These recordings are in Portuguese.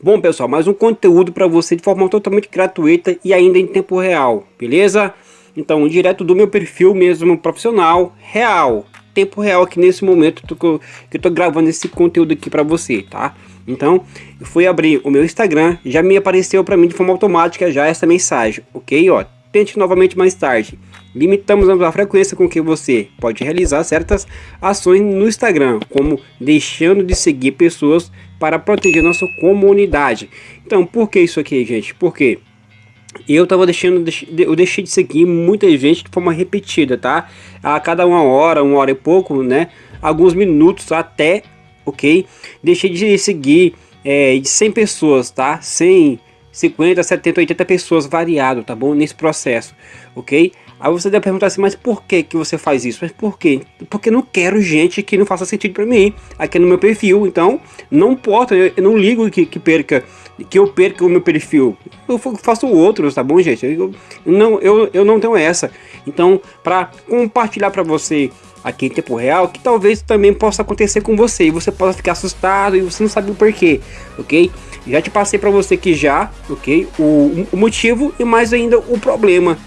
Bom pessoal, mais um conteúdo para você de forma totalmente gratuita e ainda em tempo real, beleza? Então, direto do meu perfil mesmo profissional, real, tempo real aqui nesse momento que eu tô gravando esse conteúdo aqui para você, tá? Então, eu fui abrir o meu Instagram, já me apareceu para mim de forma automática já essa mensagem, ok? Ó, tente novamente mais tarde. Limitamos a frequência com que você pode realizar certas ações no Instagram, como deixando de seguir pessoas para proteger nossa comunidade. Então, por que isso aqui, gente? Porque eu tava deixando, eu deixei de seguir muita gente de forma repetida, tá? A cada uma hora, uma hora e pouco, né? Alguns minutos até, ok? Deixei de seguir é, de 100 pessoas, tá? 100, 50, 70, 80 pessoas variado, tá bom? Nesse processo, ok? Aí você deve perguntar assim, mas por que que você faz isso? Mas por quê? Porque não quero gente que não faça sentido para mim, aqui no meu perfil. Então, não importa, eu, não ligo que, que perca, que eu perca o meu perfil. Eu faço outros, tá bom, gente? Eu, não, eu, eu não tenho essa. Então, para compartilhar para você aqui em tempo real, que talvez também possa acontecer com você, e você possa ficar assustado e você não sabe o porquê, ok? Já te passei para você que já, ok? O, o motivo e mais ainda o problema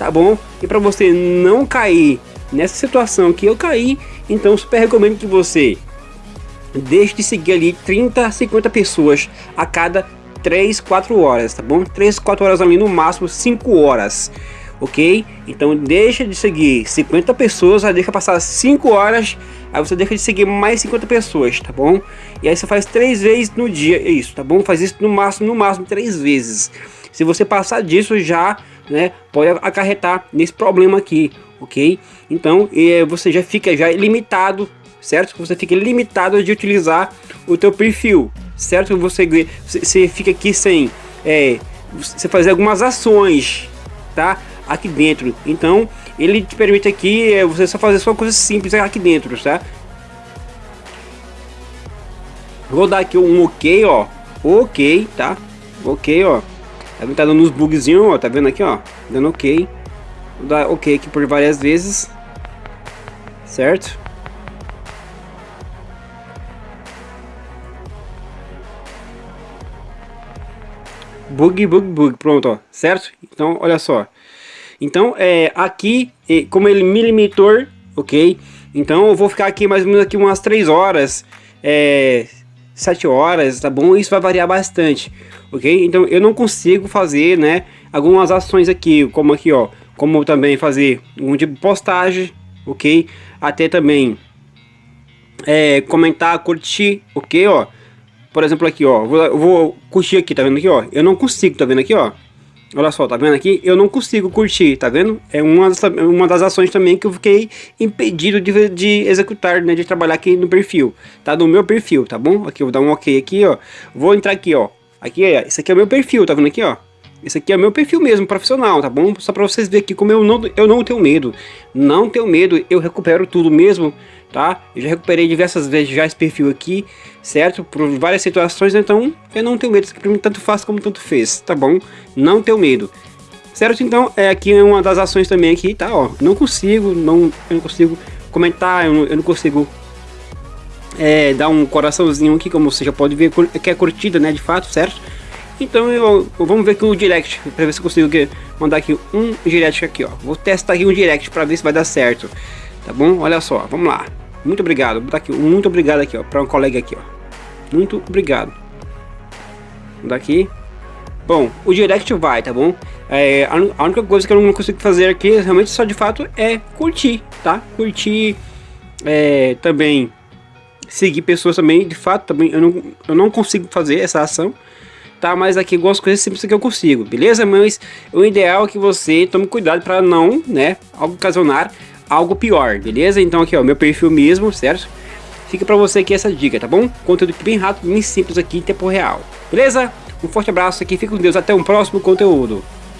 tá bom? E para você não cair nessa situação que eu caí, então super recomendo que você deixe de seguir ali 30, 50 pessoas a cada 3, 4 horas, tá bom? 3, 4 horas ali no máximo 5 horas, ok? Então deixa de seguir 50 pessoas, aí deixa passar 5 horas, aí você deixa de seguir mais 50 pessoas, tá bom? E aí você faz 3 vezes no dia, é isso, tá bom? Faz isso no máximo, no máximo 3 vezes. Se você passar disso já né, pode acarretar nesse problema aqui, ok? Então é, você já fica já limitado, certo? Você fica limitado de utilizar o teu perfil, certo? Você, você fica aqui sem é, você fazer algumas ações, tá? Aqui dentro, então ele te permite aqui é, você só fazer só coisas simples aqui dentro, tá? Vou dar aqui um ok, ó, ok, tá? Ok, ó. Tá dando uns bugzinhos, ó. Tá vendo aqui, ó? Dando ok. Vou dar ok aqui por várias vezes. Certo? Bug, bug, bug. Pronto, ó. Certo? Então, olha só. Então, é, aqui, como ele me limitou, ok? Então, eu vou ficar aqui mais ou menos aqui umas 3 horas. É, 7 horas, tá bom? Isso vai variar bastante, ok? Então eu não consigo fazer, né, algumas ações aqui, como aqui, ó, como também fazer um tipo de postagem, ok? Até também é, comentar, curtir, ok, ó? Por exemplo aqui, ó, vou, vou curtir aqui, tá vendo aqui, ó? Eu não consigo, tá vendo aqui, ó? Olha só, tá vendo aqui? Eu não consigo curtir, tá vendo? É uma das, uma das ações também que eu fiquei impedido de, de executar, né? De trabalhar aqui no perfil, tá? No meu perfil, tá bom? Aqui, eu vou dar um ok aqui, ó. Vou entrar aqui, ó. Aqui, é, esse aqui é o meu perfil, tá vendo aqui, ó? Esse aqui é meu perfil mesmo, profissional, tá bom? Só pra vocês verem aqui como eu não, eu não tenho medo. Não tenho medo, eu recupero tudo mesmo tá? Eu já recuperei diversas vezes já esse perfil aqui, certo? Por várias situações, então eu não tenho medo, isso aqui pra mim tanto faz como tanto fez, tá bom? Não tenho medo. Certo? Então, é aqui uma das ações também aqui, tá? Ó, não consigo, não, eu não consigo comentar, eu não, eu não consigo é, dar um coraçãozinho aqui, como você já pode ver, que é curtida, né, de fato, certo? Então, eu, vamos ver aqui o direct, para ver se eu consigo mandar aqui um direct aqui, ó. Vou testar aqui um direct para ver se vai dar certo, tá bom? Olha só, vamos lá. Muito obrigado. Vou aqui, muito obrigado aqui, ó, para um colega aqui, ó. Muito obrigado. Daqui. Bom, o direct vai, tá bom? É, a, única coisa que eu não consigo fazer aqui, realmente só de fato, é curtir, tá? Curtir, é, também seguir pessoas também, de fato, também eu não, eu não consigo fazer essa ação, tá? Mas aqui algumas coisas simples que eu consigo, beleza? Mas o ideal é que você tome cuidado para não, né, ocasionar algo pior, beleza? Então aqui ó, meu perfil mesmo, certo? Fica pra você aqui essa dica, tá bom? Conteúdo bem rápido, bem simples aqui em tempo real, beleza? Um forte abraço aqui, fica com Deus, até um próximo conteúdo.